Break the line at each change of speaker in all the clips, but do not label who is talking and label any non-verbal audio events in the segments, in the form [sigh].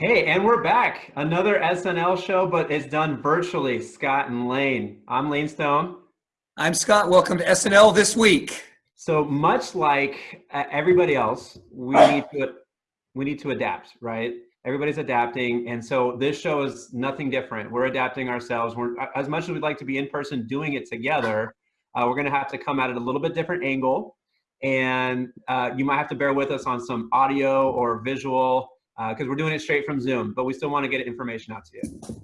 Hey, and we're back. Another SNL show, but it's done virtually. Scott and Lane. I'm Lane Stone.
I'm Scott. Welcome to SNL this week.
So much like uh, everybody else, we need to we need to adapt, right? Everybody's adapting, and so this show is nothing different. We're adapting ourselves. We're as much as we'd like to be in person doing it together. Uh, we're going to have to come at it a little bit different angle, and uh, you might have to bear with us on some audio or visual because uh, we're doing it straight from Zoom, but we still want to get information out to you.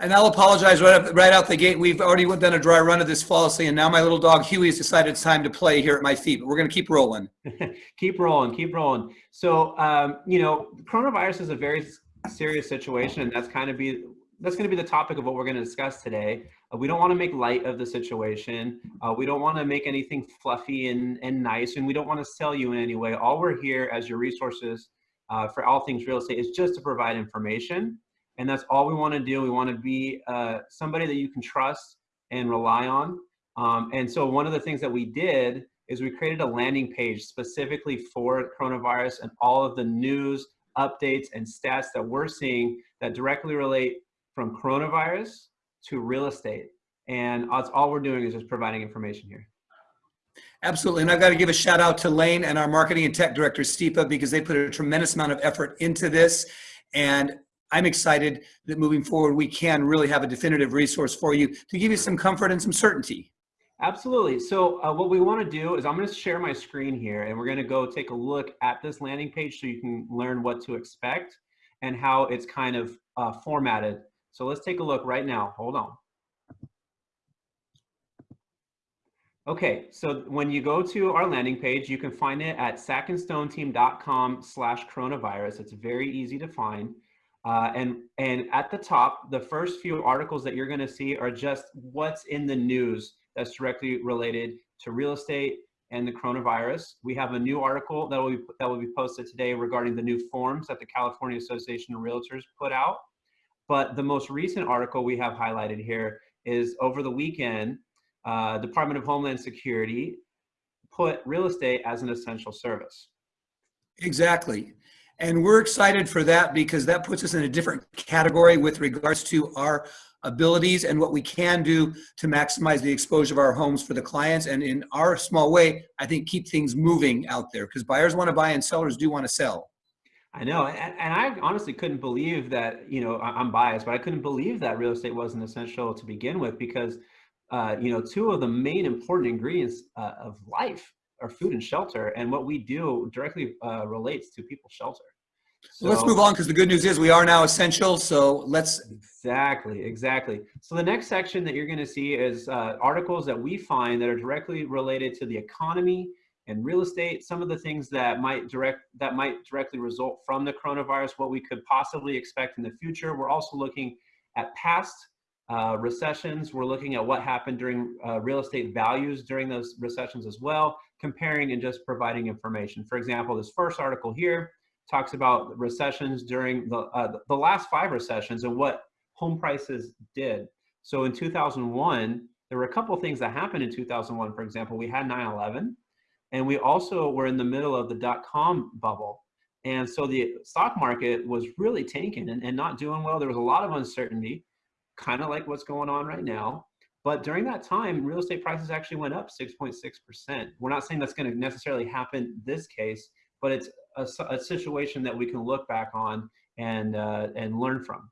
And I'll apologize right, up, right out the gate. We've already done a dry run of this flawlessly, and now my little dog Huey has decided it's time to play here at my feet. But we're going to keep rolling. [laughs]
keep rolling, keep rolling. So, um, you know, coronavirus is a very serious situation, and that's kind of be that's going to be the topic of what we're going to discuss today. Uh, we don't want to make light of the situation. Uh, we don't want to make anything fluffy and, and nice, and we don't want to sell you in any way. All we're here as your resources uh, for all things real estate is just to provide information. And that's all we want to do. We want to be uh, somebody that you can trust and rely on. Um, and so one of the things that we did is we created a landing page specifically for coronavirus and all of the news, updates, and stats that we're seeing that directly relate from coronavirus to real estate. And that's all we're doing is just providing information here.
Absolutely. And I've got to give a shout out to Lane and our marketing and tech director, Stipa, because they put a tremendous amount of effort into this. And I'm excited that moving forward, we can really have a definitive resource for you to give you some comfort and some certainty.
Absolutely. So uh, what we want to do is I'm going to share my screen here and we're going to go take a look at this landing page so you can learn what to expect and how it's kind of uh, formatted. So let's take a look right now. Hold on. Okay, so when you go to our landing page, you can find it at sackandstoneteam.com slash coronavirus. It's very easy to find. Uh, and, and at the top, the first few articles that you're gonna see are just what's in the news that's directly related to real estate and the coronavirus. We have a new article that will be, that will be posted today regarding the new forms that the California Association of Realtors put out. But the most recent article we have highlighted here is over the weekend, uh, Department of Homeland Security put real estate as an essential service.
Exactly. And we're excited for that because that puts us in a different category with regards to our abilities and what we can do to maximize the exposure of our homes for the clients. And in our small way, I think keep things moving out there because buyers want to buy and sellers do want to sell.
I know, and, and, I honestly couldn't believe that, you know, I'm biased, but I couldn't believe that real estate wasn't essential to begin with because uh, you know, two of the main important ingredients uh, of life are food and shelter, and what we do directly uh, relates to people's shelter.
So, let's move on because the good news is we are now essential. So let's
exactly, exactly. So the next section that you're going to see is uh, articles that we find that are directly related to the economy and real estate. Some of the things that might direct that might directly result from the coronavirus, what we could possibly expect in the future. We're also looking at past uh, recessions, we're looking at what happened during uh, real estate values during those recessions as well, comparing and just providing information. For example, this first article here talks about recessions during the, uh, the last five recessions and what home prices did. So in 2001, there were a couple things that happened in 2001. For example, we had 9-11 and we also were in the middle of the dot-com bubble. And so the stock market was really tanking and, and not doing well. There was a lot of uncertainty kind of like what's going on right now. But during that time, real estate prices actually went up 6.6%. We're not saying that's going to necessarily happen this case, but it's a, a situation that we can look back on and uh, and learn from.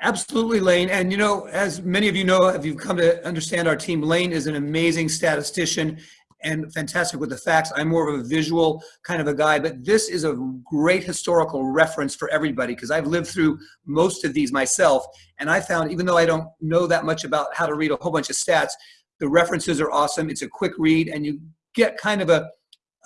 Absolutely, Lane. And you know, as many of you know, if you've come to understand our team, Lane is an amazing statistician and fantastic with the facts. I'm more of a visual kind of a guy, but this is a great historical reference for everybody because I've lived through most of these myself. And I found, even though I don't know that much about how to read a whole bunch of stats, the references are awesome. It's a quick read and you get kind of a,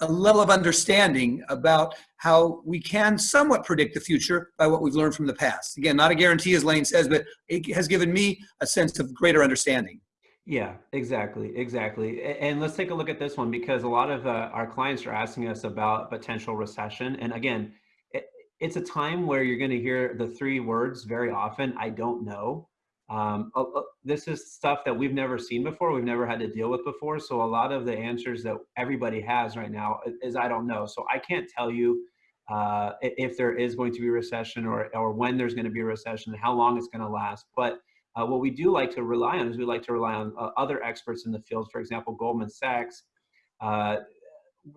a level of understanding about how we can somewhat predict the future by what we've learned from the past. Again, not a guarantee as Lane says, but it has given me a sense of greater understanding.
Yeah, exactly, exactly. And let's take a look at this one because a lot of uh, our clients are asking us about potential recession. And again, it, it's a time where you're going to hear the three words very often. I don't know. Um, uh, this is stuff that we've never seen before. We've never had to deal with before. So a lot of the answers that everybody has right now is I don't know. So I can't tell you uh, if there is going to be recession or, or when there's going to be a recession, how long it's going to last. But uh, what we do like to rely on is we like to rely on uh, other experts in the field. For example, Goldman Sachs. Uh,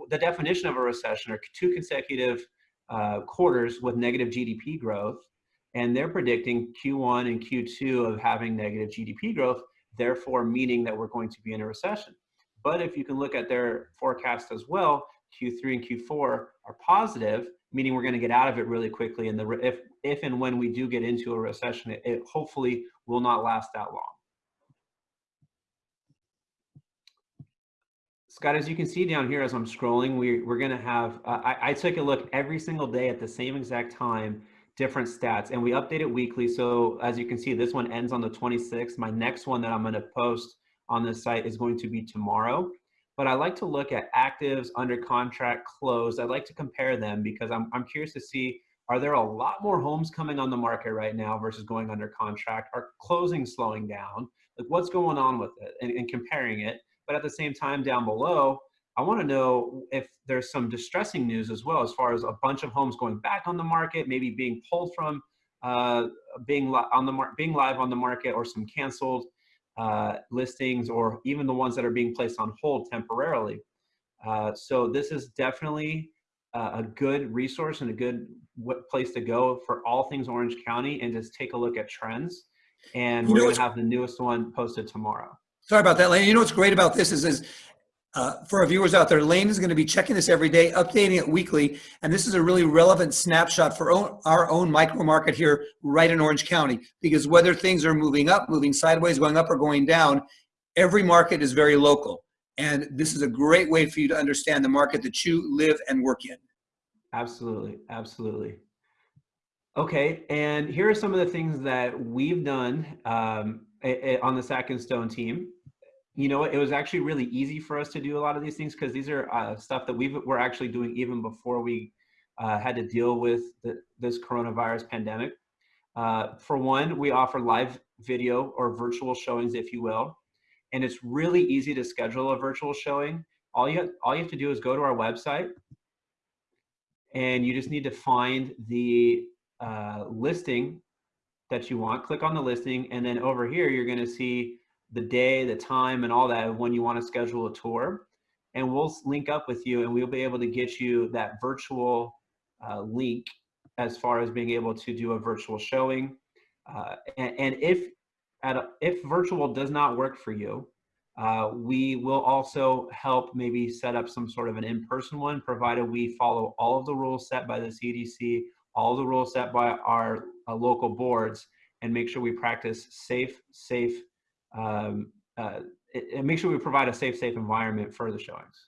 the definition of a recession are two consecutive uh, quarters with negative GDP growth, and they're predicting Q1 and Q2 of having negative GDP growth, therefore meaning that we're going to be in a recession. But if you can look at their forecast as well, Q3 and Q4 are positive, meaning we're going to get out of it really quickly. And the if if and when we do get into a recession, it, it hopefully will not last that long. Scott, as you can see down here as I'm scrolling, we, we're going to have, uh, I, I took a look every single day at the same exact time, different stats, and we update it weekly. So as you can see, this one ends on the 26th. My next one that I'm going to post on this site is going to be tomorrow. But I like to look at actives, under contract, closed. I like to compare them because I'm, I'm curious to see, are there a lot more homes coming on the market right now versus going under contract? Are closing slowing down? Like what's going on with it and, and comparing it? But at the same time down below, I want to know if there's some distressing news as well, as far as a bunch of homes going back on the market, maybe being pulled from uh, being on the being live on the market, or some canceled uh, listings, or even the ones that are being placed on hold temporarily. Uh, so this is definitely a good resource and a good place to go for all things Orange County, and just take a look at trends. And we're going to have the newest one posted tomorrow.
Sorry about that, Lane. You know what's great about this is, is uh, for our viewers out there, Lane is going to be checking this every day, updating it weekly, and this is a really relevant snapshot for own, our own micro market here right in Orange County. Because whether things are moving up, moving sideways, going up or going down, every market is very local. And this is a great way for you to understand the market that you live and work in.
Absolutely, absolutely. Okay, and here are some of the things that we've done um, on the Sack and Stone team. You know, it was actually really easy for us to do a lot of these things because these are uh, stuff that we were actually doing even before we uh, had to deal with the, this coronavirus pandemic. Uh, for one, we offer live video or virtual showings, if you will, and it's really easy to schedule a virtual showing. All you have, all you have to do is go to our website, and you just need to find the uh, listing that you want, click on the listing, and then over here, you're gonna see the day, the time, and all that when you wanna schedule a tour. And we'll link up with you and we'll be able to get you that virtual uh, link as far as being able to do a virtual showing. Uh, and, and, if at a, if virtual does not work for you, uh, we will also help maybe set up some sort of an in-person one, provided we follow all of the rules set by the CDC, all the rules set by our uh, local boards and make sure we practice safe, safe, um, uh, and make sure we provide a safe, safe environment for the showings.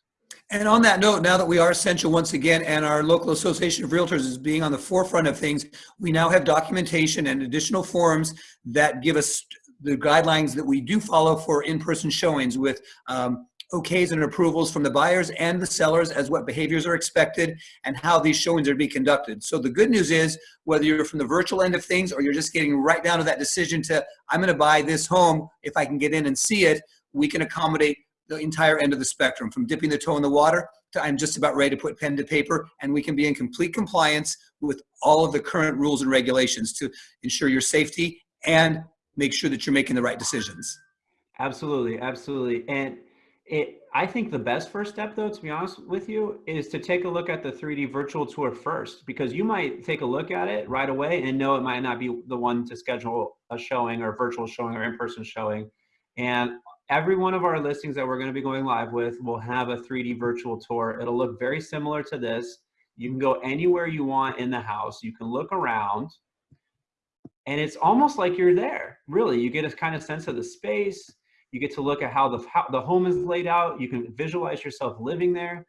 And on that note, now that we are essential once again, and our local association of realtors is being on the forefront of things, we now have documentation and additional forms that give us the guidelines that we do follow for in-person showings with um, okays and approvals from the buyers and the sellers as what behaviors are expected and how these showings are being conducted. So the good news is whether you're from the virtual end of things or you're just getting right down to that decision to I'm going to buy this home if I can get in and see it, we can accommodate the entire end of the spectrum from dipping the toe in the water to I'm just about ready to put pen to paper and we can be in complete compliance with all of the current rules and regulations to ensure your safety and make sure that you're making the right decisions.
Absolutely, absolutely. And it, I think the best first step, though, to be honest with you, is to take a look at the 3D virtual tour first, because you might take a look at it right away and know it might not be the one to schedule a showing or virtual showing or in-person showing. And every one of our listings that we're going to be going live with will have a 3D virtual tour. It'll look very similar to this. You can go anywhere you want in the house. You can look around and it's almost like you're there. Really, you get a kind of sense of the space you get to look at how the, how the home is laid out. You can visualize yourself living there.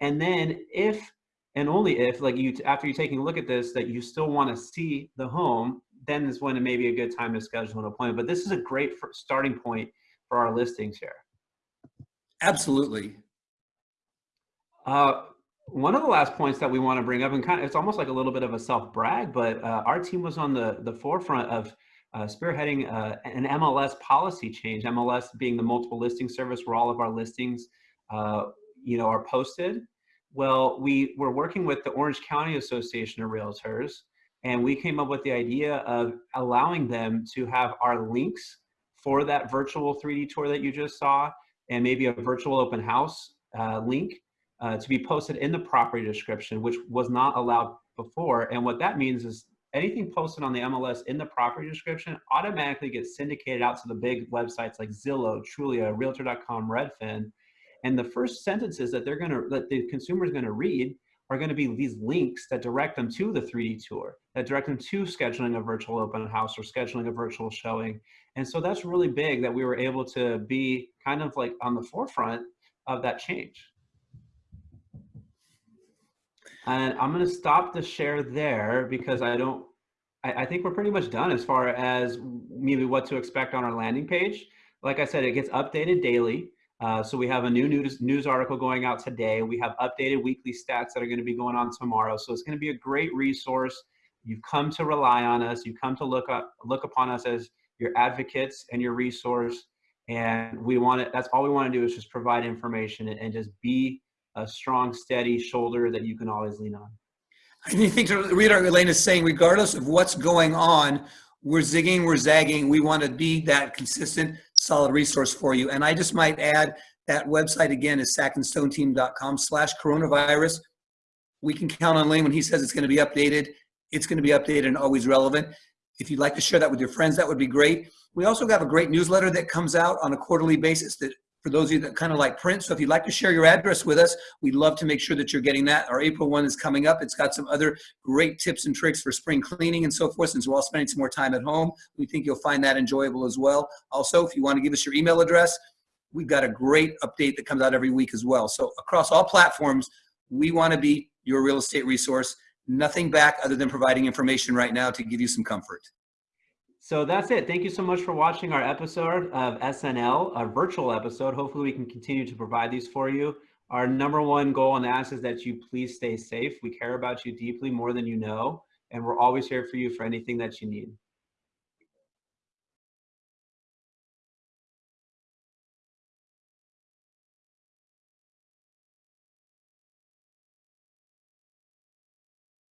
And then if, and only if, like you, after you're taking a look at this, that you still want to see the home, then is when it may be a good time to schedule an appointment. But this is a great starting point for our listings here.
Absolutely.
Uh, one of the last points that we want to bring up, and kind of, it's almost like a little bit of a self brag, but uh, our team was on the the forefront of uh, spearheading uh, an MLS policy change. MLS being the multiple listing service where all of our listings, uh, you know, are posted. Well, we were working with the Orange County Association of Realtors, and we came up with the idea of allowing them to have our links for that virtual 3D tour that you just saw, and maybe a virtual open house uh, link uh, to be posted in the property description, which was not allowed before. And what that means is anything posted on the MLS in the property description automatically gets syndicated out to the big websites like Zillow, Trulia, Realtor.com, Redfin. And the first sentences that they're gonna, that the consumer is gonna read are gonna be these links that direct them to the 3D tour, that direct them to scheduling a virtual open house or scheduling a virtual showing. And so that's really big that we were able to be kind of like on the forefront of that change. And I'm gonna stop the share there because I don't, I, I, think we're pretty much done as far as maybe what to expect on our landing page. Like I said, it gets updated daily. Uh, so we have a new news, news article going out today. We have updated weekly stats that are gonna be going on tomorrow. So it's gonna be a great resource. You've come to rely on us. You've come to look up, look upon us as your advocates and your resource. And we want it, that's all we wanna do is just provide information and, and just be a strong, steady shoulder that you can always lean on.
I think read Elaine is saying, regardless of what's going on, we're zigging, we're zagging. We want to be that consistent, solid resource for you. And I just might add that website again is sackandstoneteam.com slash coronavirus. We can count on Lane when he says it's going to be updated. It's going to be updated and always relevant. If you'd like to share that with your friends, that would be great. We also have a great newsletter that comes out on a quarterly basis that for those of you that kind of like print. So if you'd like to share your address with us, we'd love to make sure that you're getting that. Our April one is coming up. It's got some other great tips and tricks for spring cleaning and so forth. Since we're all spending some more time at home, we think you'll find that enjoyable as well. Also, if you want to give us your email address, we've got a great update that comes out every week as well. So across all platforms, we want to be your real estate resource. Nothing back other than providing information right now to give you some comfort.
So that's it. Thank you so much for watching our episode of SNL, a virtual episode. Hopefully we can continue to provide these for you. Our number one goal and ask is that you please stay safe. We care about you deeply more than you know, and we're always here for you for anything that you need.